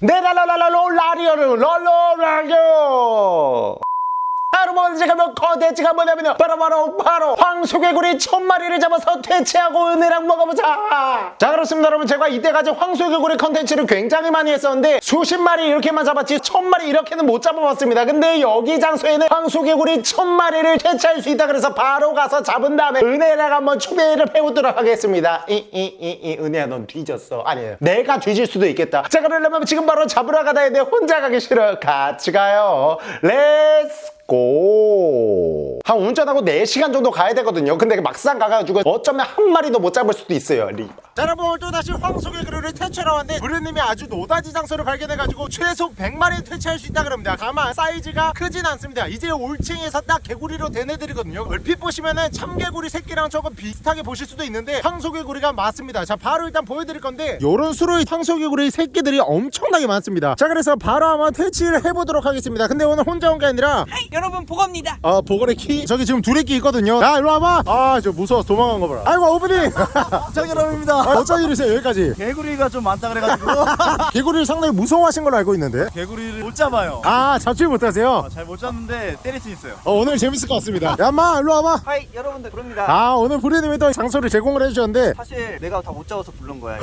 네라라라라라리오를 롤로라리오 여러분 지금 컨텐츠가 뭐냐면요. 바로 바로 바로 황소개구리 천 마리를 잡아서 퇴치하고 은혜랑 먹어보자. 자 그렇습니다 여러분. 제가 이때까지 황소개구리 컨텐츠를 굉장히 많이 했었는데 수십 마리 이렇게만 잡았지 천 마리 이렇게는 못 잡아봤습니다. 근데 여기 장소에는 황소개구리 천 마리를 퇴치할 수 있다 그래서 바로 가서 잡은 다음에 은혜랑 한번 추배를 해보도록 하겠습니다. 이 이 이 이 은혜야 넌 뒤졌어. 아니에요. 내가 뒤질 수도 있겠다. 자 그러려면 지금 바로 잡으러 가자 했는데 혼자 가기 싫어. 같이 가요. let's go. 한 운전하고 4시간 정도 가야 되거든요. 근데 막상 가가지고 어쩌면 한 마리도 못 잡을 수도 있어요. 리바. 자, 여러분 오늘 또다시 황소개구리를 퇴치하러 왔는데 부르님이 아주 노다지 장소를 발견해가지고 최소 100마리 퇴치할 수 있다 그럽니다. 다만 사이즈가 크진 않습니다. 이제 올챙이에서 딱 개구리로 된 애들이거든요. 얼핏 보시면은 참개구리 새끼랑 조금 비슷하게 보실 수도 있는데 황소개구리가 맞습니다. 자, 바로 일단 보여드릴 건데 요런 수로에 황소개구리 새끼들이 엄청나게 많습니다. 자, 그래서 바로 한번 퇴치를 해보도록 하겠습니다. 근데 오늘 혼자 온 게 아니라 hi 여러분 보건입니다 아 보거래키 저기 지금 두레끼 있거든요 야 일로 와봐 아 저 무서워서 도망간 거 봐라 아이고 오프닝 장여러분입니다. 아, 어쩐 일이세요 여기까지. 개구리가 좀 많다 그래가지고. 개구리를 상당히 무서워하신 걸로 알고 있는데. 개구리를 못 잡아요. 아 잡지 못하세요? 잘못 잡는데 때릴 수 있어요. 어, 오늘 재밌을 것 같습니다. 야마 일로 와봐. hi 여러분들 부릅니다. 아 오늘 부리님이 또 장소를 제공을 해주셨는데. 사실 내가 다 못 잡아서 부른 거야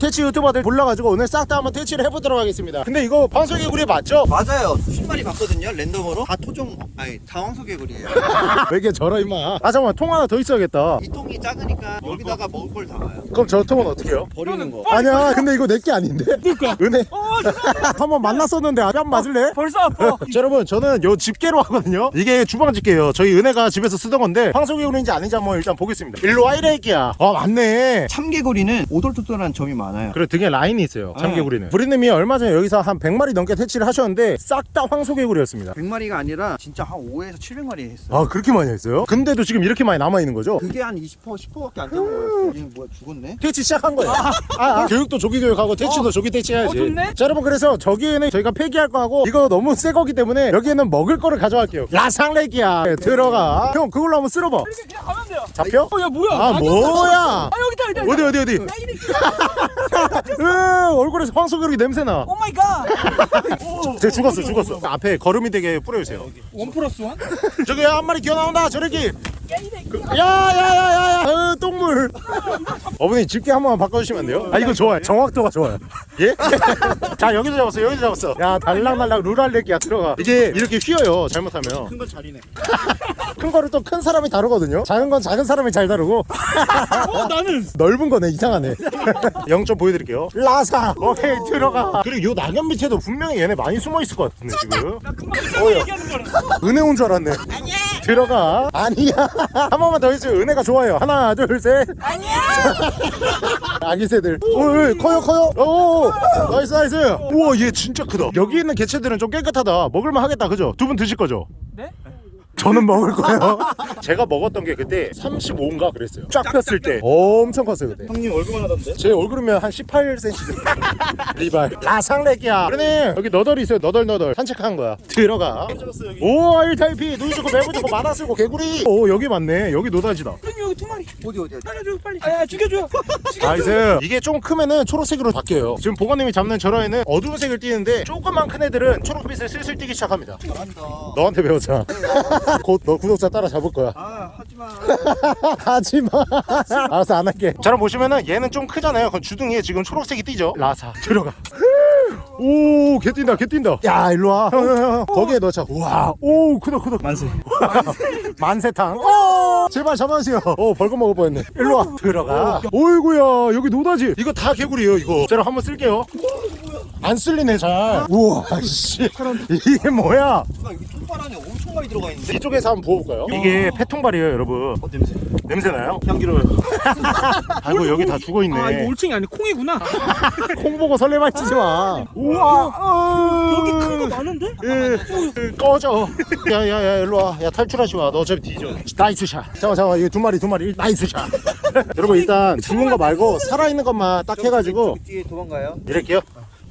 퇴치 유튜버들 불러가지고 오늘 싹 다 한번 퇴치를 해보도록 하겠습니다. 근데 이거 황소개구리 맞죠? 맞아요. 수십 마리 봤거든요 랜덤으로. 다 토종 아니 다 황소개구리예요. 왜 이렇게 저러 임마? 아 잠깐만 통 하나 더 있어야겠다. 이 통이 작으니까 여기다가 먹을 걸 담아요 그럼 저 통은 어떻게 해요? 버리는 거 아니야 근데 이거 내 게 아닌데? 그니까. 은혜. 한번 만났었는데 아직 한번 맞을래? 벌써 아파. 자, 여러분 저는 요 집게로 하거든요. 이게 주방 집게예요. 저희 은혜가 집에서 쓰던 건데 황소개구리인지 아닌지 한번 일단 보겠습니다. 일로 와 이래 이끼야. 아 맞네. 참개구리는 오돌토돌한 점이 많아요. 그래 등에 라인이 있어요 참개구리는. 부리님이 얼마 전에 여기서 한 100마리 넘게 퇴치를 하셨는데 싹 다 황소개구리였습니다. 100마리가 아니라 진짜 한 5에서 700마리 했어요. 아 그렇게 많이 했어요? 근데도 지금 이렇게 많이 남아있는 거죠? 그게 한 20% 10%밖에 안 잡은 거예요. 얘는 뭐야 죽었네 퇴치 시작한 거예요. 아, 아, 교육도 조기 교육하고 퇴치도 조기 퇴치해야지. 좋네. 자 여러분 그래서 저기에는 저희가 폐기할 거하고 이거 너무 새 거기 때문에 여기에는 먹을 거를 가져갈게요. 라상레기야. 네, 들어가. 형 그걸로 한번 쓸어봐. 그냥 가면 돼요. 잡혀? 어, 야 뭐야? 아 뭐야? 아 여기다 여기다. 어디 어디 어디? 으, 얼굴에서 황소개구리 냄새나? oh my god. 쟤 죽었어 죽었어. 앞에 걸음이 되게 뿌려주세요. one plus one? 저기 한 마리 기어 나온다 저렇게 야야야야야 어, 똥 물 어머니 집게 한 번만 바꿔주시면 안 돼요? 아 이거 좋아요. 정확도가 좋아요. 예? 자 여기서 잡았어 여기서 잡았어. 야 달랑달랑 루랄레기야 들어가. 이게 이렇게 휘어요 잘못하면. 큰 건 잘이네. 큰 거를 또 큰 사람이 다루거든요. 작은 건 작은 사람이 잘 다루고. 어 나는. 넓은 거네 이상하네. 0점 보여드릴게요. 라사! 오케이 들어가. 그리고 요 낙엽 밑에도 분명히 얘네 많이 숨어 있을 것 같은데 지금. 은혜 온 줄 알았네. 아니야. 들어가. 아니야. 한 번만 더 해줘요. 은혜가 좋아요. 하나 둘셋 아니야! 아기 새들. 오 커요 커요. 오 nice nice. 우와 얘 진짜 크다. 여기 있는 개체들은 좀 깨끗하다. 먹을만 하겠다 그죠? 두 분 드실 거죠? 네? 저는 먹을 거예요. 제가 먹었던 게 그때 35인가 그랬어요. 쫙 폈을 때. 엄청 컸어요 그때. 형님 얼굴만 하던데? 제 얼굴이면 한 18cm 리발. 라상렉이야. 그러네. 여기 너덜이 있어요 너덜너덜. 산책한 거야. 들어가. 오 알타이피. 눈 좋고 매부 좋고 만화 쓰고 개구리. 오 여기 맞네. 여기 노다지다. 형님 여기 두 마리. 어디 어디 어디? 살려줘 빨리. 아야 죽여줘. nice. 이게 좀 크면은 초록색으로 바뀌어요. 지금 보건님이 잡는 저런 애는 어두운 색을 띠는데 조금만 큰 애들은 초록빛을 슬슬 띠기 시작합니다. 잘한다. 너한테 배웠잖아 곧 너 구독자 따라 잡을 거야. 아 하지마. 하지마. 알았어 안 할게. 저랑 보시면은 얘는 좀 크잖아요. 그럼 주둥이에 지금 초록색이 띄죠? 라사. 들어가. 오 개 뛴다 개 뛴다. 야 일로 와. 형, 형, 형. 거기에 넣자 우와. 오 크다 크다. 만세. 만세탕. 오! 제발 잡아주세요. 오 벌금 먹을 뻔했네. 일로 와. 들어가. 어이구야 여기 노다지. 이거 다 개구리예요 이거. 제가 한번 쓸게요. 안 쓸리네 잘. 우와 씨. 이게 뭐야 아 여기 통발 안에 엄청 많이 들어가 있는데 이쪽에서 한번 부어볼까요? 이게 폐통발이에요 여러분 어 냄새 냄새나요? 향기로워요. 아이고 여기 다 죽어있네 아 이거 올챙이 아니 콩이구나. 콩 보고 설레발 치지 마. 우와. 여기 큰 거 많은데? 예, 예, 꺼져. 야야야 일로 와. 야 탈출하지 마. 너 어차피 뒤져. nice shot. 잠깐 잠깐 이거 두 마리 두 마리. nice shot. 여러분 일단 죽은 거 말고 살아 있는 것만 딱 해가지고 저기 뒤에 도망가요 이럴게요.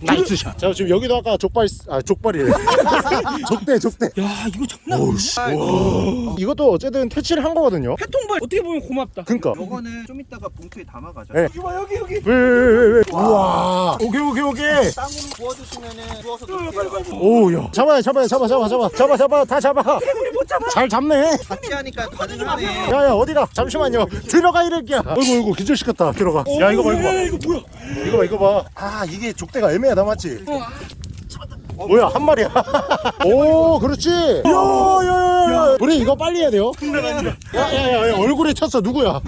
nice shot. 자 지금 여기도 아까 족발 아 족발이래. 족대 족대. 야 이거 장난 아니야 이것도 어쨌든 퇴치를 한 거거든요. 해통발 어떻게 보면 고맙다 그니까. 요거는 좀 이따가 봉투에 담아가자. 네. 여기 봐 여기 여기. 왜왜왜 왜? 우와. 오케이 오케이 오케이. 땅으로 구워주시면은 구워서 넣을게요. 오야. 잡아요 잡아요 잡아 잡아 잡아 잡아 잡아 다 잡아. 잘 잡네. 같이 하니까 가능하네. 야야 어디가? 잠시만요. 들어가 이럴게야. 어이구 어이구 기절시켰다. 들어가. 야 이거 봐 이거 봐. 야, 이거 뭐야 이거 봐 이거 봐. 아 이게 족대가 애매 놈이야 나 맞지? 어. 뭐야 한 마리야. 오 그렇지. 야야야. 우리 이거 빨리 해야 돼요. 야야야 얼굴에 쳤어 누구야?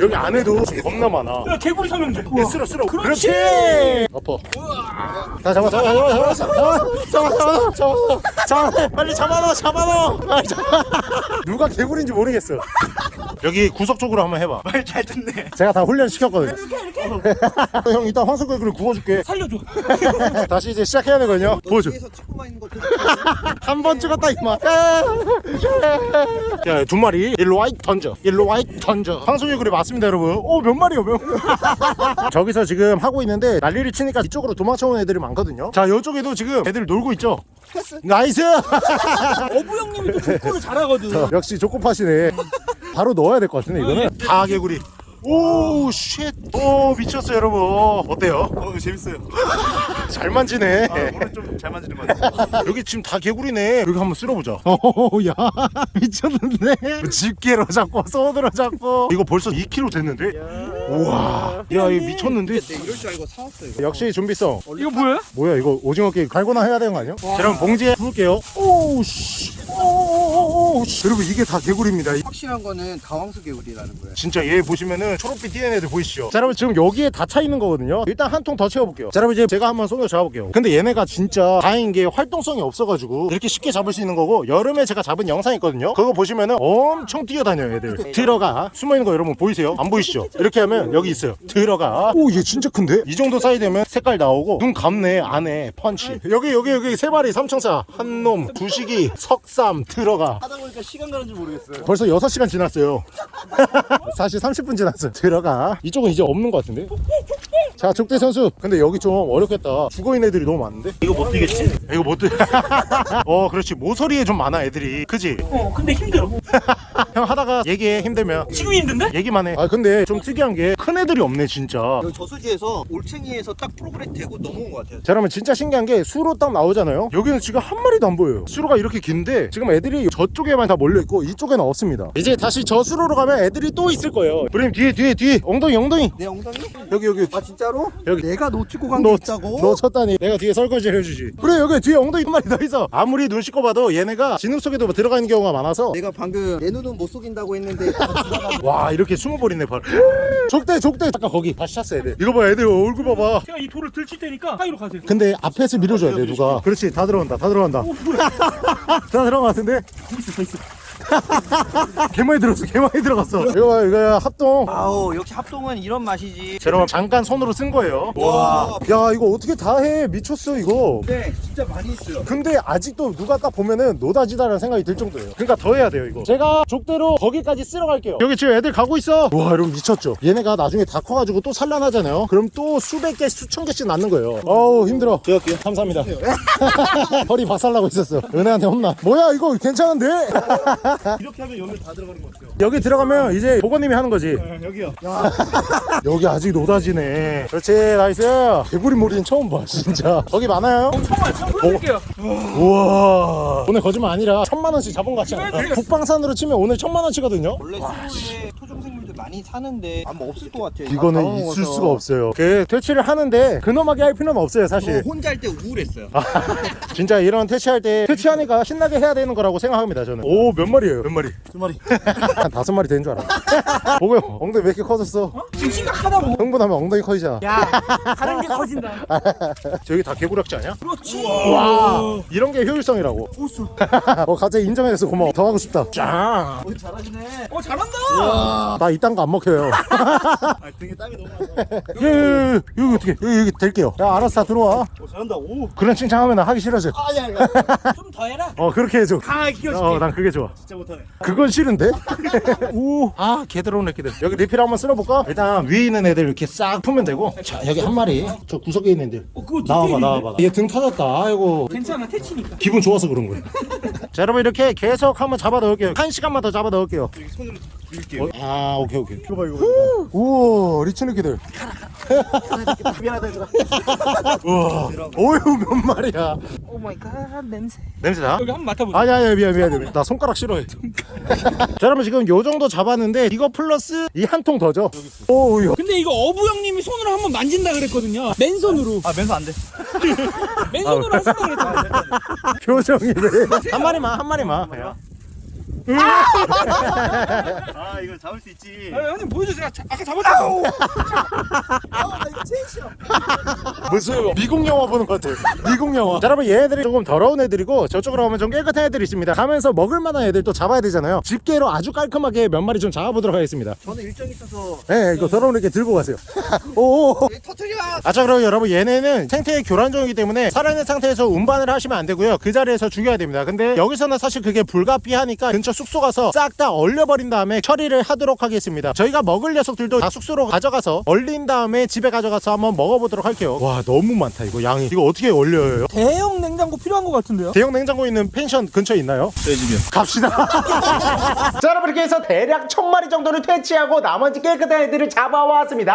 여기 안에도 겁나 많아. 야 개구리 삼형제 예, 쓸어 쓸어. 그렇지. 엎어. 다 잡아 잡아 잡아 잡아 잡아 잡아 잡아 잡아 잡아 빨리 잡아놔 잡아놔. 빨리 잡아. 누가 개구리인지 모르겠어. 여기 구석 쪽으로 한번 해봐. 말 잘 듣네 제가 다 훈련 시켰거든요. 형 이따 황소개구리 구워줄게. 살려줘 다시 이제 시작해야 되거든요. 보여줘. 뒤에서 찍고만 있는 거 한번 찍었다 이마. 야, 두 마리. 일로 와이 던져. 일로 와이 던져. 황소개구리 맞습니다, 여러분. 오, 몇 마리요, 몇. 저기서 지금 하고 있는데 난리를 치니까 이쪽으로 도망쳐오는 애들이 많거든요. 자, 이쪽에도 지금 애들 놀고 있죠. nice. 어부 형님이 또 족구를 잘하거든 역시 조코팟이네. 바로 넣어야 될 것 같은데 이거는. 다 개구리. oh, shit. 오, 미쳤어요, 여러분. 어때요? 어 재밌어요 잘 만지네. 아, 오늘 좀 잘 만지는 것 같아요 여기 지금 다 개구리네. 여기 한번 쓸어보자. 오 야 미쳤는데. 집게로 잡고 손으로 잡고. 이거 벌써 2kg 됐는데. 우와. 야 이거 미쳤는데. 내 이럴 줄 알고 사왔어 이거. 역시 준비성. 이거 뭐야? 뭐야 이거 오징어 게임 달고나 해야 되는 거 아니야? 자 그럼 봉지에 부을게요. 오우씨. 오우씨. 여러분 이게 다 개구리입니다. 확실한 거는 다 황소개구리라는 거예요. 진짜 얘 보시면은 초록빛 띄는 애들 보이시죠? 자 여러분 지금 여기에 다 차 있는 거거든요. 일단 한 통 더 채워볼게요. 자 여러분 이제 제가 한번 손으로 잡아볼게요. 근데 얘네가 진짜 다행인 게 활동성이 없어가지고 이렇게 쉽게 잡을 수 있는 거고 여름에 제가 잡은 영상 있거든요. 그거 보시면은 엄청 뛰어다녀요 얘들. 들어가. 숨어있는 거 여러분 보이세요? 안 보이시죠? 이렇게 하면 여기 있어요. 들어가. 오 얘 진짜 큰데? 이 정도 사이 되면 색깔 나오고 눈 감네 안에 펀치. 여기 여기 여기 세 마리 삼청사. 한놈 두식이 석삼 들어가. 하다 보니까 시간 가는 줄 모르겠어요. 벌써 6시간 지났어요. 사실 30분 지났어 들어가. 이쪽은 이제 없는 것 같은데? 자 족대 선수. 근데 여기 좀 어렵겠다. 죽어있는 애들이 너무 많은데? 이거 못 뛰겠지? 이거 못 들... 어 그렇지. 모서리에 좀 많아 애들이. 그지? 어 근데 힘들어 형 하다가 얘기해 힘들면. 지금 힘든데? 얘기만 해아 근데 좀 특이한 게 큰 애들이 없네 진짜. 여기 저수지에서 올챙이에서 딱 프로그램 되고 넘어온 것 같아요. 자 그러면 진짜 신기한 게 수로 딱 나오잖아요? 여기는 지금 한 마리도 안 보여요. 수로가 이렇게 긴데 지금 애들이 저쪽에만 다 몰려있고 이쪽에는 없습니다. 이제 다시 저 수로로 가면 애들이 또 있을 거예요. 브림 뒤에 뒤에 뒤에. 엉덩이 엉덩이. 내 엉덩이? 여기 여기. 아 진짜로? 여기. 내가 놓치고 간게 너, 있다고? 너 쳤다니. 내가 뒤에 설거지를 해주지. 그래 여기 뒤에 엉덩이 한 마리 더 있어. 아무리 눈 씻고 봐도 얘네가 진흙 속에도 뭐 들어가 있는 경우가 많아서 내가 방금 내 눈은 못 속인다고 했는데 와 이렇게 숨어버리네 바로 족대 족대. 잠깐 거기 다시 찼어 애들 이거 봐 애들 얼굴 봐봐. 제가 이 돌을 들칠 테니까 사이로 가세요. 근데 앞에서 밀어줘야 돼 누가. 그렇지 다 들어간다 다 들어간다. 다 들어간 것 같은데? 있어 있어 개 많이 들었어 개 많이 들어갔어. 이거 봐 이거 합동. 아우 역시 합동은 이런 맛이지. 자, 여러분 잠깐 손으로 쓴 거예요. 와. 야 이거 어떻게 다 해? 미쳤어 이거. 네 진짜 많이 있어요. 근데 아직도 누가 딱 보면은 노다지다라는 생각이 들 정도예요. 그러니까 더 해야 돼요 이거. 제가 족대로 거기까지 쓸어 갈게요. 여기 지금 애들 가고 있어. 와 여러분 미쳤죠? 얘네가 나중에 다 커가지고 또 산란하잖아요. 그럼 또 수백 개 수천 개씩 낳는 거예요. 어우 힘들어. 제가 할게요 감사합니다. 허리 박살나고 있었어. 은혜한테 혼나. 뭐야 이거 괜찮은데 이렇게 하면 여기 다 들어가는 것 같아요. 여기 들어가면 이제 보건님이 하는 거지. 네, 여기요. 여기 아직 노다지네. 그렇지 nice. 개구리 머리는 처음 봐 진짜. 거기 많아요? 정말 참 보여드릴게요. 우와. 오늘 거짓말 아니라 천만 원씩 잡은 거 같지 않아? 국방산으로 치면 오늘 천만 원치거든요? 원래 수로에 토종 생물들 많이 사는데 아마 없을 것 같아요. 이거는 다 있을. 수가 없어요. 그 퇴치를 하는데 근엄하게 할 필요는 없어요 저 사실. 혼자 할 때 우울했어요. 진짜 이런 퇴치할 때 퇴치하니까 신나게 해야 되는 거라고 생각합니다 저는. 오 몇 마리예요? 몇 마리? 두 마리. 한 다섯 마리 되는 줄 알아 보고요? 엉덩이 왜 이렇게 커졌어? 지금 심각하다고 흥분하면 엉덩이 커지잖아 야 다른 게 커진다. 저기 다 개구락지 아니야? 그렇지. 와. 이런 게 효율성이라고. 우수. 어 갑자기 인정해서 고마워. 더 하고 싶다. 짱오 잘하시네. 어 잘한다. 나 이딴 거 안 먹혀요 아 등에 땀이 너무 많아. 예, 예, 예, 여기 어떻게 여기, 여기 될게요 야 알았어 다 들어와 오 잘한다. 오. 그런 칭찬하면 나 하기 싫어져 아니 아니. 좀더 해라. 어 그렇게 해줘 강하게 키워줄게. 어난 그게 좋아 진짜 못하네. 그건 싫은데? 우아 개들어온 애기들 여기 리필 한번 쓸어볼까? 일단 위에 있는 애들 이렇게 싹 풀면 되고 자 여기 한 마리 저 구석에 있는 애들 어, 그거 나와봐? 나와봐 얘 등 터졌다 아이고 괜찮아 퇴치니까. 기분 좋아서 그런 거예요 자 여러분 이렇게 계속 한번 잡아 넣을게요 한 시간만 더 잡아 넣을게요 여기 손으로 밀게요. 아 오케이 오케이 이거 봐 이거. 봐. 우와 리치 느끼들 미안하다 얘들아. 우와 어휴 몇 마리야 oh my god 냄새. 냄새나? 여기 한번 맡아보자. 아니 아니 미안 미안 미안 나 손가락 싫어해 자 여러분 지금 요 정도 잡았는데 이거 플러스 이 한 통 더죠 오우 근데 이거 어부 형님이 손으로 한번 만진다 그랬거든요. 맨손으로. 아 맨손 안 돼. 맨손으로 하신다 그랬잖아. 표정이네 한 마리만 한 마리만 아 이거 잡을 수 있지. 아, 형님 보여주세요. 자, 아까 잡았잖아. 무슨 미국 영화 보는 것 같아요. 미국 영화. 자 여러분 얘네들이 조금 더러운 애들이고 저쪽으로 가면 좀 깨끗한 애들이 있습니다. 가면서 먹을 만한 애들 또 잡아야 되잖아요. 집게로 아주 깔끔하게 몇 마리 좀 잡아보도록 하겠습니다. 저는 일정이 있어서 네 이거 더러운 애게 들고 가세요. 오! 터트려. 아자 그럼 여러분 얘네는 생태의 교란종이기 때문에 살아있는 상태에서 운반을 하시면 안 되고요. 그 자리에서 죽여야 됩니다. 근데 여기서는 사실 그게 불가피하니까 근처 숙소 가서 싹 다 얼려버린 다음에 처리를 하도록 하겠습니다 저희가 먹을 녀석들도 다 숙소로 가져가서 얼린 다음에 집에 가져가서 한번 먹어보도록 할게요 와 너무 많다 이거 양이 이거 어떻게 얼려요? 대형 냉장고 필요한 것 같은데요? 대형 냉장고 있는 펜션 근처에 있나요? 저희 집이요. 갑시다. 자, 여러분 이렇게 해서 대략 천 마리 정도를 퇴치하고 나머지 깨끗한 애들을 잡아왔습니다.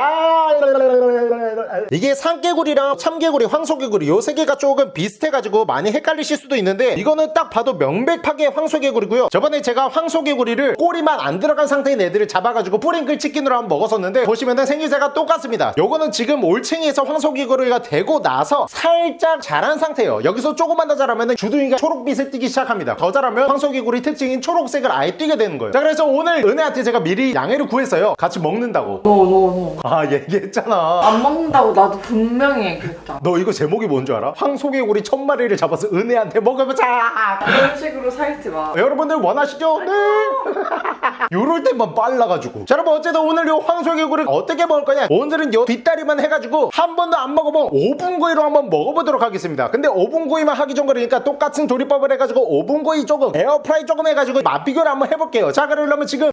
이게 산개구리랑 참개구리, 황소개구리 요 세 개가 조금 비슷해가지고 많이 헷갈리실 수도 있는데 이거는 딱 봐도 명백하게 황소개구리고요. 저번에 제가 황소개구리를 꼬리만 안 들어간 상태인 애들을 잡아가지고 뿌링클 치킨으로 한번 먹었었는데 보시면은 생김새가 똑같습니다. 요거는 지금 올챙이에서 황소개구리가 되고 나서 살짝 자란 상태예요. 여기서 조금만 더 자라면 주둥이가 초록빛을 띠기 시작합니다. 더 자라면 황소개구리 특징인 초록색을 아예 띠게 되는 거예요. 자 그래서 오늘 은혜한테 제가 미리 양해를 구했어요. 같이 먹는다고. no no no 아 얘기했잖아. 안 먹는다고 나도 분명히 얘기했잖아 너 이거 제목이 뭔 줄 알아? 황소개구리 천 마리를 잡아서 은혜한테 먹어보자. 그런 식으로 살지 마 여러분들 원하시 죠? 네. 요럴 때만 빨라가지고. 자, 여러분 어쨌든 오늘 요 황소개구리 어떻게 먹을 거냐? 오늘은 요 뒷다리만 해가지고 한 번도 안 먹어본 오븐구이로 한번 먹어보도록 하겠습니다. 근데 오븐구이만 하기 좀 그러니까 똑같은 조리법을 해가지고 오븐구이 조금, 에어프라이 조금 해가지고 맛 비교를 한번 해볼게요. 자, 그러려면 지금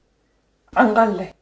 안 갈래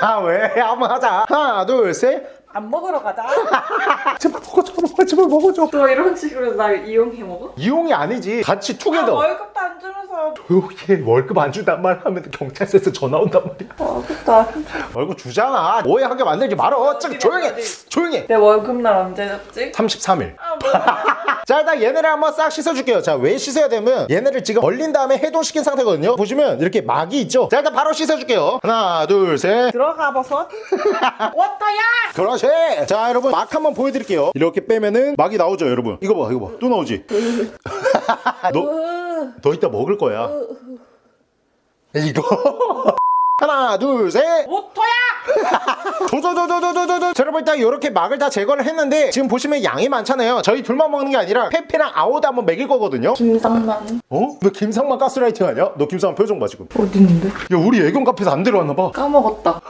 아, 왜? 한번 하자. 하나, 둘, 셋. 안 먹으러 가자 제발 먹어줘, 제발 먹어줘. 너 이런 식으로 날 이용해 먹어? 이용이 아니지. 같이 아, 투게더. 월급도 안 주면서 조용히 해. 월급 안 준단 말 하면 경찰서에서 전화 온단 말이야. 안 줘. 월급 주잖아. 오해하게 만들지 말어. 좀 조용히 해. 조용히 해. 내 월급날 언제 줬지? 33일. 아 뭐야 자 일단 얘네를 한번 싹 씻어줄게요 자 왜 씻어야 되면 얘네를 지금 얼린 다음에 해동시킨 상태거든요 보시면 이렇게 막이 있죠 자 일단 바로 씻어줄게요 하나 둘 셋 들어가 버섯 워터야 그렇 지자 여러분 막 한번 보여드릴게요. 이렇게 빼면은 막이 나오죠 여러분? 이거 봐 이거 봐또 나오지? 너, 으, 너 이따 먹을 거야. 이거. 하나 둘셋. 도도도도도도도 자, 여러분 일단 이렇게 막을 다 제거를 했는데 지금 보시면 양이 많잖아요. 저희 둘만 먹는 게 아니라 페페랑 아오도 한번 먹일 거거든요. 김상만. 어? 너 김상만 가스라이팅 하냐? 너 김상만 표정 봐 지금. 어디 있는데? 야 우리 애견 카페에서 안 데려왔나 봐. 까먹었다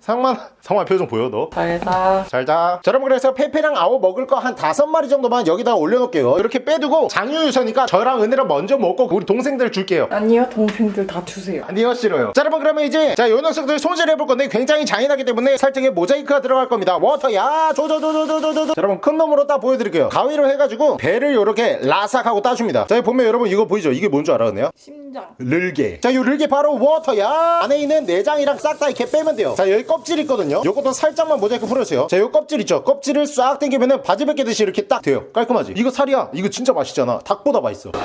상만 상만 표정 보여 너? 잘자. 잘자. 자 여러분 그래서 페페랑 아오 먹을 거 한 다섯 마리 정도만 여기다 올려놓을게요. 이렇게 빼두고 장유유서니까 저랑 은혜랑 먼저 먹고 우리 동생들 줄게요. 아니요 동생들 다 주세요. 아니요 싫어요. 자 여러분 그러면 이제 자 요 녀석들 손질해 볼 건데 굉장히 잔인하기 때문에 살짝의 모자이크가 들어갈 겁니다. water 야 조조조조조조조 자 여러분 큰 놈으로 딱 보여드릴게요. 가위로 해가지고 배를 이렇게 라삭하고 따줍니다. 자 여기 보면 여러분 이거 보이죠? 이게 뭔 줄 알아 은혜야? 심장. 르게. 자요 르게 바로 water 야. 안에 있는 내장이랑 싹 다 이렇게 빼면 돼요. 자 여기 껍질 있거든요 요것도 살짝만 모자이크 풀어주세요 자 요 껍질 있죠 껍질을 싹 당기면은 바지 벗기듯이 이렇게 딱 돼요 깔끔하지 이거 살이야 이거 진짜 맛있잖아 닭보다 맛있어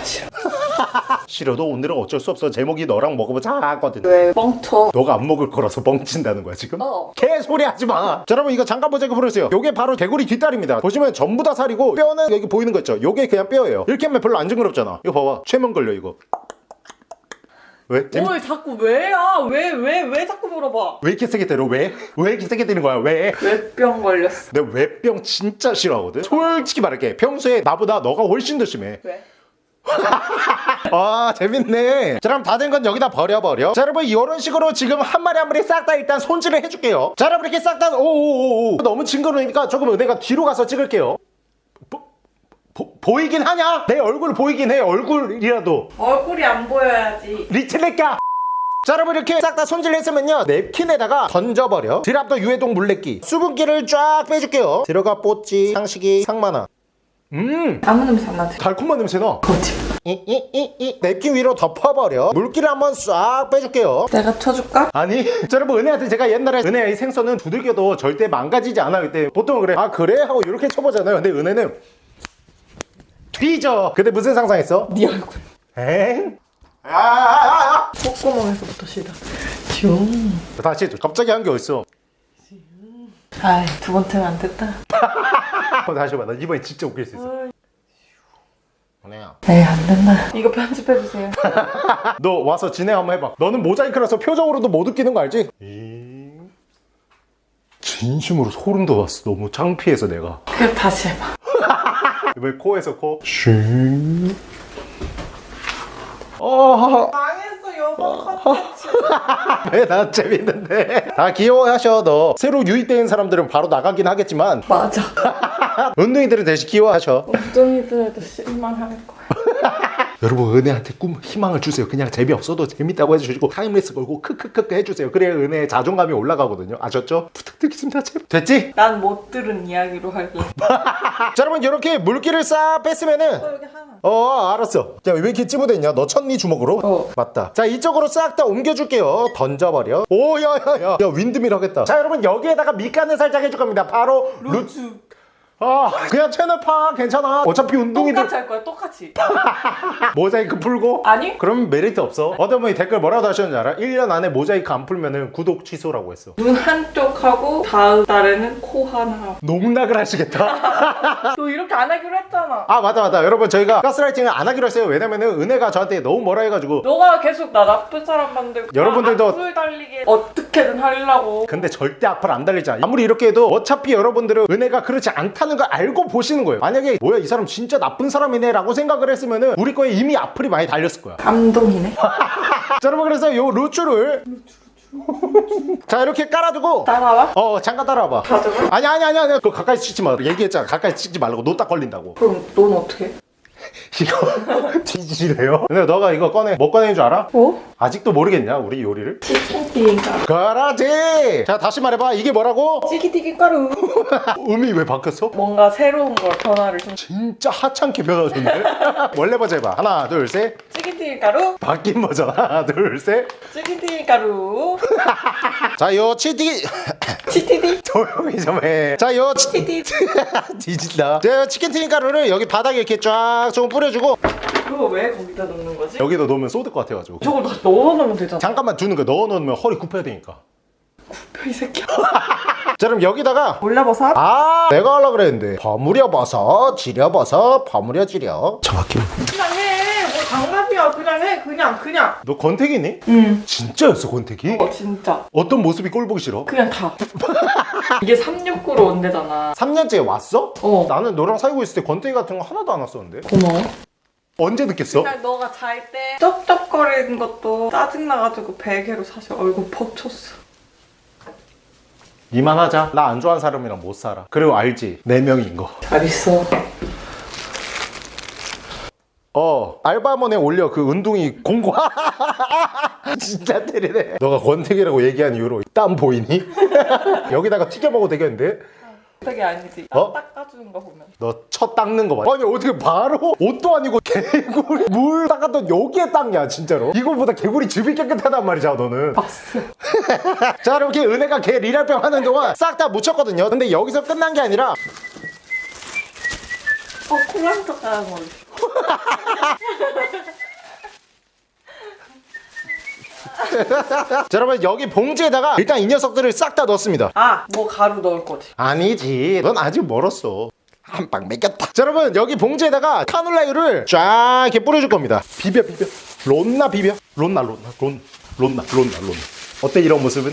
싫어도 오늘은 어쩔 수 없어 제목이 너랑 먹어보자 하거든 왜 뻥쳐 너가 안 먹을 거라서 멍친다는 거야 지금? 어. 개소리 하지 마. 자, 여러분 이거 잠깐 모자이크 풀어주세요. 요게 바로 개구리 뒷다리입니다. 보시면 전부 다 살이고 뼈는 여기 보이는 거 있죠? 요게 그냥 뼈예요. 이렇게 하면 별로 안 징그럽잖아. 이거 봐봐. 최면 걸려 이거. 왜? 재밌... 뭘 자꾸 왜야 왜 왜 왜 자꾸 물어봐 왜 이렇게 세게 때려? 왜? 왜 이렇게 세게 때리는 거야? 왜? 왜뿅 걸렸어 내가 왜병 진짜 싫어하거든? 솔직히 말할게. 평소에 나보다 너가 훨씬 더 심해. 왜? 아 재밌네 자 그럼 다 된 건 여기다 버려버려 자 여러분 이런 식으로 지금 한 마리 한 마리 싹 다 일단 손질을 해줄게요 자 여러분 이렇게 싹 다 오오오오 너무 징그러우니까 조금 은혜가 뒤로 가서 찍을게요 보, 보, 보이긴 하냐? 내 얼굴 보이긴 해 얼굴이라도. 얼굴이 안 보여야지. 리틀레까 자 여러분 이렇게 싹 다 손질했으면요. 냅킨에다가 던져버려. 드랍더 유해동 물레기 수분기를 쫙 빼줄게요. 들어가 뽀찌 상식이 상만화 음! 아무 냄새 안 나지? 달콤한 냄새나. 거짓. 이이이이. 냅킨 위로 덮어버려. 물기를 한번 싹 빼줄게요. 내가 쳐줄까? 아니 자, 여러분 은혜한테 제가 옛날에 은혜의 생선은 두들겨도 절대 망가지지 않아 그때 보통 그래. 아 그래? 하고 이렇게 쳐보잖아요. 근데 은혜는 뒤져 근데 무슨 상상했어? 네 얼굴. 엥? 야야야야 콧구멍에서부터 시작. 슝. 다시. 갑자기 한 게 어딨어 아이, 두 번째는 안 됐다. 어, 다시 해봐 나 이번에 진짜 웃길 수 있어 에이, 안 된다. 이거 편집해주세요. 너 와서 진행 한번 해봐 너는 모자이크라서 표정으로도 못 웃기는 거 알지? 진심으로 소름 돋았어 너무 창피해서 내가 그럼 다시 해봐. 이번에 코에서 코 쉥. 어, 망했어, 여보 컨텐츠. 왜나 재밌는데 다 귀여워하셔 너 새로 유입된 사람들은 바로 나가긴 하겠지만 맞아. 운동이들은 대신 귀여워하셔 엉덩이들에도 실망할 거야. 여러분 은혜한테 꿈 희망을 주세요 그냥 재미없어도 재밌다고 해주시고 타임레스 걸고 크크크크 해주세요 그래야 은혜의 자존감이 올라가거든요 아셨죠? 부탁드리겠습니다 제발. 됐지? 난 못 들은 이야기로 할래. 자 여러분 이렇게 물기를 싹 뺐으면은 어, 여기 하나. 어 알았어 야왜 이렇게 찌부됐냐 너 쳤니 주먹으로? 어. 맞다 자 이쪽으로 싹 다 옮겨줄게요 던져버려 오 야야야 야 windmill 하겠다 자 여러분 여기에다가 밑간을 살짝 해줄 겁니다 바로 루츠 아 그냥 채널 파 괜찮아 어차피 운동이들 똑같이 할 거야, 똑같이. 모자이크 풀고 아니? 그럼 메리트 없어 어떤 분이 댓글 뭐라고 하셨는지 알아? 1년 안에 모자이크 안 풀면은 구독 취소라고 했어 눈 한쪽 하고 다음 달에는 코 하나. 농락을 하시겠다 너 이렇게 안 하기로 했잖아. 아 맞다 맞다 여러분 저희가 가스라이팅을 안 하기로 했어요 왜냐면은 은혜가 저한테 너무 뭐라 해가지고 너가 계속 나 나쁜 사람 만들고 여러분들도- 악플 달리게 어떻게든 하려고 근데 절대 앞을 안 달리지 않아 아무리 이렇게 해도 어차피 여러분들은 은혜가 그렇지 않다 는 걸 알고 보시는 거예요. 만약에 뭐야 이 사람 진짜 나쁜 사람이네 라고 생각을 했으면은 우리 거에 이미 악플이 많이 달렸을 거야. 감동이네. 자 여러분 그래서 요 루추를 자 이렇게 깔아두고 따라와? 어 잠깐 따라와봐. 가져가? 아니 아니 아니 아니. 그거 가까이 찍지 마. 얘기했잖아. 가까이 찍지 말라고. 노딱 걸린다고. 그럼 넌 어떻게 해? 이거 뒤지래요? 근데 너가 이거 꺼내 뭐 꺼내는 줄 알아? 어? 아직도 모르겠냐 우리 요리를? 치킨튀김 그라지! 자 다시 말해봐. 이게 뭐라고? 치킨튀김 가루. 음이 왜 바뀌었어? 뭔가 새로운 걸 변화를 좀. 진짜 하찮게 변화줬네. 원래 버전 해봐. 하나 둘셋. 치킨튀김 가루. 바뀐 버전. 하나 둘셋. 치킨튀김 가루. 자요 치티 치티디 조용히 좀해자요 치티디 뒤진다. 자 치킨 튀김 가루를 여기 바닥에 이렇게 쫙좀 뿌려주고. 그거 왜 거기다 넣는 거지? 여기다 넣으면 쏟을 것 같아가지고. 저걸 다 넣어놓으면 되잖아. 잠깐만 두는 거야. 넣어 놓으면 허리 굽혀야 되니까. 이 새끼야. 자 그럼 여기다가 올려버섯? 아 내가 하려고 그랬는데. 버무려 버섯 지려 버섯 버무려 지려. 정확히 그냥 해뭐 그냥 해? 그냥 그냥. 너 권태기니? 응. 진짜였어 권태기? 어, 진짜. 어떤 모습이 꼴 보기 싫어? 그냥 다. 이게 369로 온대잖아. 3년째 왔어? 어. 나는 너랑 살고 있을 때 권태기 같은 거 하나도 안 왔었는데. 고마워. 언제 느꼈어? 그냥 너가 잘 때 쩝쩝거리는 것도 짜증나가지고 베개로 사실 얼굴 퍽 쳤어. 이만하자. 나 안 좋아하는 사람이랑 못 살아. 그리고 알지? 4명인 거. 잘 있어 어 알바몬에 올려 그 운동이 공고 진짜 때리네 너가 권태기라고 얘기한 이후로 땀 보이니? 여기다가 튀겨 먹어도 되겠는데? 되게 아니지 어? 딱 닦아주는 거 보면 너 첫 닦는 거 봐. 아니 어떻게 바로 옷도 아니고 개구리 물 닦았던 여기에 닦냐 진짜로. 이거보다 개구리 즙이 깨끗하단 말이잖아 너는. 봤어 자 이렇게 은혜가 개 리랄병 하는 동안 싹 다 묻혔거든요. 근데 여기서 끝난 게 아니라 어 하는 거 자 여러분 여기 봉지에다가 일단 이 녀석들을 싹 다 넣었습니다. 아 뭐 가루 넣을 거지 아니지. 넌 아직 멀었어. 한 방 먹였다. 자 여러분 여기 봉지에다가 카놀라유를 쫙 이렇게 뿌려줄 겁니다. 비벼 비벼. 론나 비벼. 론나 론나 론 론나 론나 론. 어때 이런 모습은?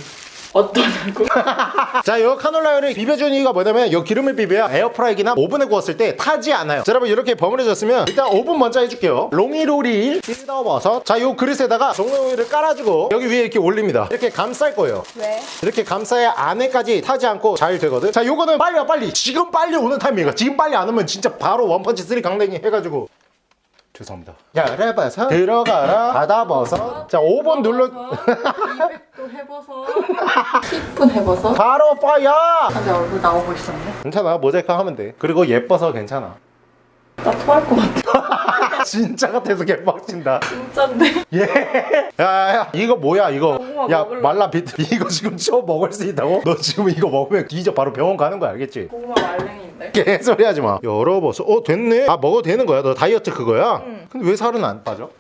어떠냐고? 자, 이 카놀라유를 비벼주는 이유가 뭐냐면 이 기름을 비벼야 에어프라이기나 오븐에 구웠을 때 타지 않아요. 자, 여러분 이렇게 버무려졌으면 일단 오븐 먼저 해줄게요. 롱이로리 뜯어버섯. 자, 이 그릇에다가 종이호일을 깔아주고 여기 위에 이렇게 올립니다. 이렇게 감쌀 거예요. 왜? 이렇게 감싸야 안에까지 타지 않고 잘 되거든. 자, 요거는 빨리 와 빨리. 지금 빨리 오는 타이밍이야. 지금 빨리 안 오면 진짜 바로 one punch three 강냉이 해가지고. 죄송합니다. 야래버섯 들어가라. 바다버섯. 자, 5번 눌러. 200도 해봐서. 10분 해봐서. 바로 fire. 근데 얼굴 나오고 있었네. 괜찮아. 모자이크 하면 돼. 그리고 예뻐서 괜찮아. 나 토할 것 같아. 진짜 같아서 개빡친다. 진짠데? 예. 야야 이거 뭐야 이거? 고구마 야 먹을래? 말라 비트. 이거 지금 쳐 먹을 수 있다고? 너 지금 이거 먹으면 뒤져. 바로 병원 가는 거야 알겠지? 고구마 말랭인데 개소리 하지 마 열어보소 어 됐네 아 먹어도 되는 거야 너 다이어트 그거야? 응. 근데 왜 살은 안 빠져?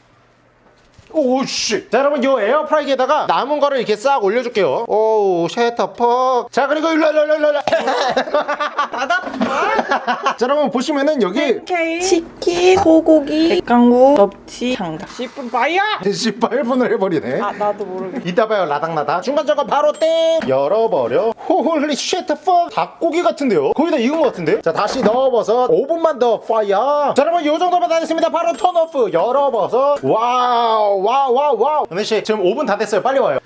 오씨. 자 여러분 요 에어프라이기에다가 남은 거를 이렇게 싹 올려줄게요. 오우 shut the fuck 자 그리고 일로 일로 일로 일로 자 여러분 보시면은 여기 치킨, 소고기, 백강구, 넙치, 장갑 10분 fire! 18분을 해버리네. 아 나도 모르겠어 이따 봐요 라닥라닥 중간 저거 바로 땡! 열어버려. holy shit fuck 닭고기 같은데요? 거기다 익은 것 같은데? 자 다시 넣어버섯 5분만 더 fire. 자 여러분 요 정도만 다 됐습니다. 바로 turn off! 열어버섯 wow wow wow wow. 은혜씨 지금 5분 다 됐어요. 빨리 와요.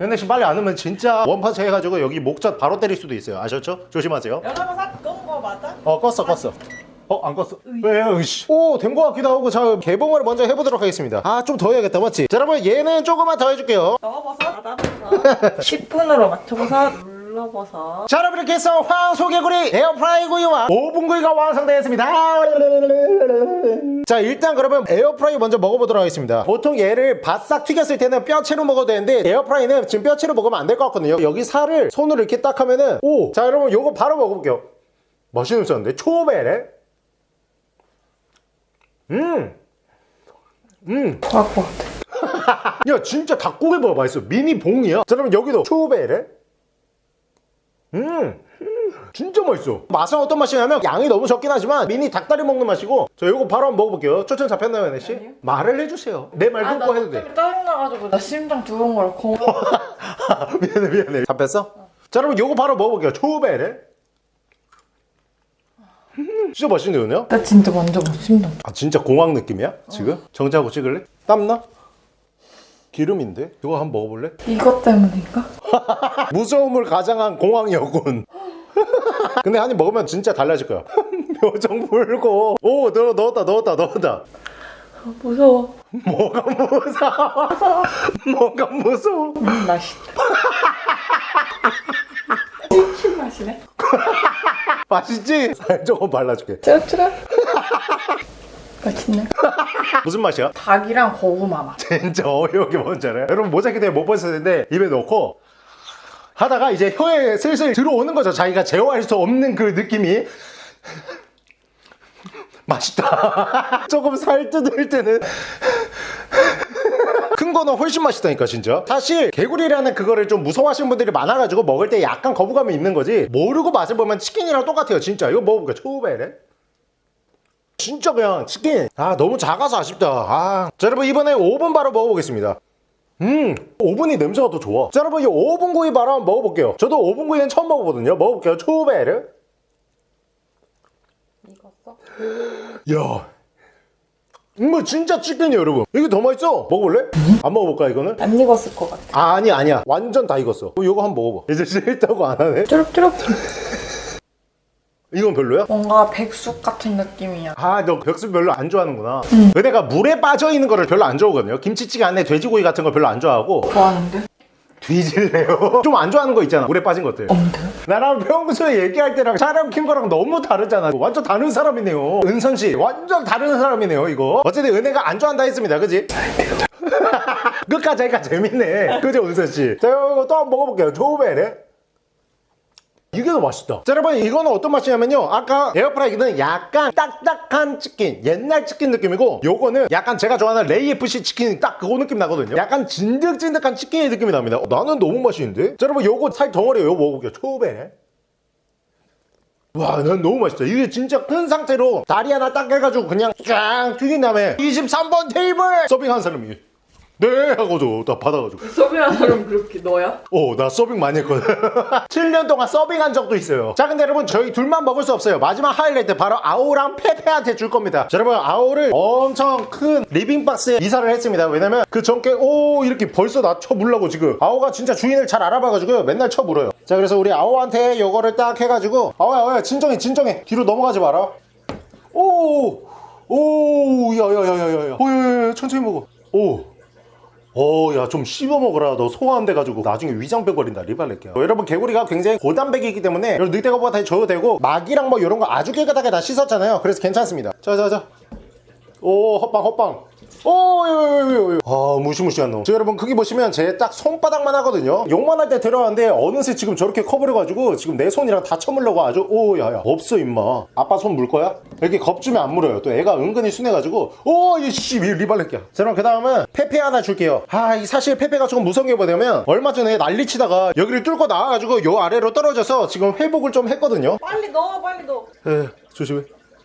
은혜씨 빨리 안 오면 진짜 one punch 해가지고 여기 목젖 바로 때릴 수도 있어요. 아셨죠? 조심하세요. 연어가 끈 거 맞아? 어 껐어 껐어. 어 안 껐어. 왜요 이씨. 오된 거 같기도 하고 자 개봉을 먼저 해보도록 하겠습니다. 아 좀 더 해야겠다 맞지? 자 여러분 얘는 조금만 더 해줄게요. 넣어봐서. 닫아봐서. 10분으로 맞춰봐서 눌러봐서. 자 여러분 이렇게 해서 황소개구리 에어프라이 구이와 오븐 구이가 완성되었습니다. 자 일단 그러면 에어프라이 먼저 먹어보도록 하겠습니다. 보통 얘를 바싹 튀겼을 때는 뼈채로 먹어도 되는데 에어프라이는 지금 뼈채로 먹으면 안 될 것 같거든요. 여기 살을 손으로 이렇게 딱 하면은 오 자 여러분 요거 바로 먹어볼게요. 맛있는 었는데? 초베레? 음! 음. 토할 것 같아. 야 진짜 닭고기보다 맛있어. 미니 봉이야. 자 그럼 여기도 초베레 음 음, 진짜 맛있어 맛은 어떤 맛이냐면 양이 너무 적긴 하지만 미니 닭다리 먹는 맛이고 자 이거 바로 한번 먹어볼게요 초점 잡혔나요? 아니요. 말을 해주세요 내말 아, 해도 돼좀 짜증나가지고 나 심장 두근 거라 고 미안해 미안해 잡혔어? 자 여러분 요거 바로 먹어볼게요 초베레 음, 진짜 맛있네요 은혜야? 나 진짜 완전 심장 아 진짜 공항 느낌이야 지금? 정지하고 찍을래? 땀나? 기름인데? 이거 한번 먹어볼래? 이것 때문인가? 무서움을 가장한 공항 여군. 근데 한 입 먹으면 진짜 달라질 거야. 표정 풀고. 오, 넣, 넣었다, 넣었다, 넣었다. 무서워 뭐가 무서워? 뭐가 무서워? 음 맛있다 치킨 맛이네 맛있지? 살 조금 발라줄게. 찌릿찌릿 맛있네 무슨 맛이야? 닭이랑 고구마 맛 진짜 어이없게 뭔지 알아요? 여러분 모자이크 때문에 못 보셨을 텐데 입에 넣고 하다가 이제 혀에 슬슬 들어오는 거죠. 자기가 제어할 수 없는 그 느낌이. 맛있다. 조금 살 뜯을 때는 큰 거는 훨씬 맛있다니까 진짜 사실 개구리라는 그거를 좀 무서워하시는 분들이 많아가지고 먹을 때 약간 거부감이 있는 거지 모르고 맛을 보면 치킨이랑 똑같아요 진짜 이거 먹어볼까 초베레 진짜 그냥 치킨. 아 너무 작아서 아쉽다. 아. 자 여러분 이번에 5분 바로 먹어보겠습니다. 음 오븐이 냄새가 더 좋아. 자 여러분 이 오븐 구이 바로 한번 먹어볼게요. 저도 오븐 구이는 처음 먹어보거든요. 먹어볼게요. 초베르 익었어? 야. 이거 진짜 치킨이에요 여러분. 이게 더 맛있어? 먹어볼래? 안 먹어볼까 이거는? 안 익었을 것 같아. 아 아니 아니야. 완전 다 익었어. 어, 이거 한번 먹어봐. 이제 싫다고 안 하네. 쭈룩쭈룩 이건 별로야? 뭔가 백숙 같은 느낌이야. 아 너 백숙 별로 안 좋아하는구나. 은혜가 물에 빠져있는 거를 별로 안 좋아하거든요. 김치찌개 안에 돼지고기 같은 거 별로 안 좋아하고. 좋아하는데? 뒤질래요? 좀 안 좋아하는 거 있잖아. 물에 빠진 것들 없는데? 나랑 평소에 얘기할 때랑 촬영 킨 거랑 너무 다르잖아. 완전 다른 사람이네요. 은선 씨 완전 다른 사람이네요 이거. 어쨌든 은혜가 안 좋아한다 했습니다. 그지? 끝까지 하니까 재밌네. 그죠 은선 씨? 자 이거 또 한 번 먹어볼게요. 조베레 이게 더 맛있다. 자 여러분 이거는 어떤 맛이냐면요. 아까 에어프라이기는 약간 딱딱한 치킨 옛날 치킨 느낌이고 요거는 약간 제가 좋아하는 레이FC 치킨 딱 그거 느낌 나거든요. 약간 진득진득한 치킨의 느낌이 납니다. 어, 나는 너무 맛있는데? 자 여러분 요거 살 덩어리 요거 먹어볼게요. 초베레 와, 난 너무 맛있다. 이게 진짜 큰 상태로 다리 하나 딱 해가지고 그냥 쫙 튀긴 다음에 23번 테이블 서빙한 사람이 네 하고도 나 받아가지고 서비한 사람 그렇게 너야? 어, 나 서빙 많이 했거든. 7년 동안 서빙한 적도 있어요. 자, 근데 여러분, 저희 둘만 먹을 수 없어요. 마지막 하이라이트 바로 아오랑 페페한테 줄 겁니다. 자, 여러분, 아오를 엄청 큰 리빙박스에 이사를 했습니다. 왜냐면 그 전께, 오, 이렇게 벌써 나 쳐물라고 지금. 아오가 진짜 주인을 잘 알아봐가지고 맨날 쳐물어요. 자, 그래서 우리 아오한테 요거를 딱 해가지고, 아오야, 아오야, 진정해, 진정해. 뒤로 넘어가지 마라. 오, 오, 야, 야, 야, 야, 야, 야. 오, 야, 야, 야, 천천히 먹어. 오. 어, 야, 좀 씹어 먹어라. 너 소화 안 돼가지고 나중에 위장병 걸린다. 리발렛게요. 여러분, 개구리가 굉장히 고단백이기 때문에 여러분 늑대거보다 다 줘도 되고 막이랑 뭐 이런 거 아주 깨끗하게 다 씻었잖아요. 그래서 괜찮습니다. 자, 자, 자. 오, 헛방, 헛방. 오, 요, 요, 요, 요. 아, 무시무시한 놈. 자, 여러분, 크기 보시면 제 딱 손바닥만 하거든요. 욕만 할때 들어왔는데 어느새 지금 저렇게 커버려가지고 지금 내 손이랑 다 쳐물려고 아주, 오, 야, 야. 없어, 임마. 아빠 손 물 거야? 이렇게 겁주면 안 물어요. 또 애가 은근히 순해가지고, 오, 이 씨, 리발렛게야. 자, 그럼 그 다음은 페페 하나 줄게요. 아, 이 사실 페페가 조금 무서운 게 뭐냐면, 얼마 전에 난리 치다가 여기를 뚫고 나와가지고 요 아래로 떨어져서 지금 회복을 좀 했거든요. 빨리 넣어 빨리 넣어. 에, 조심해.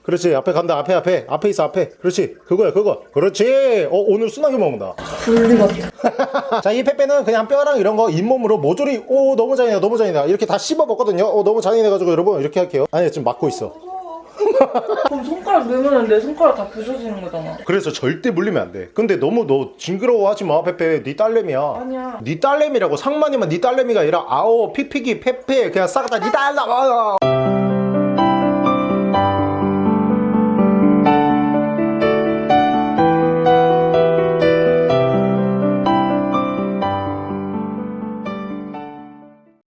그렇지 앞에 간다 앞에 앞에. 앞에 있어 앞에. 그렇지 그거야 그거. 그렇지. 어 오늘 순하게 먹는다. 불리 같아. 자이 페페는 그냥 뼈랑 이런 거 잇몸으로 모조리 오 너무 잔인해 너무 잔인해. 이렇게 다 씹어 먹거든요. 어 너무 잔인해가지고 여러분 이렇게 할게요. 아니 지금 막고 있어. 그럼 손가락 넣으면 내 손가락 다 부서지는 거잖아. 그래서 절대 물리면 안돼. 근데 너무 너 징그러워하지 마 페페. 네 딸내미야. 아니야. 네 딸내미라고 상만이면 네 딸내미가 아니라 아오 피피기 페페. 그냥 싹 다 네 딸내미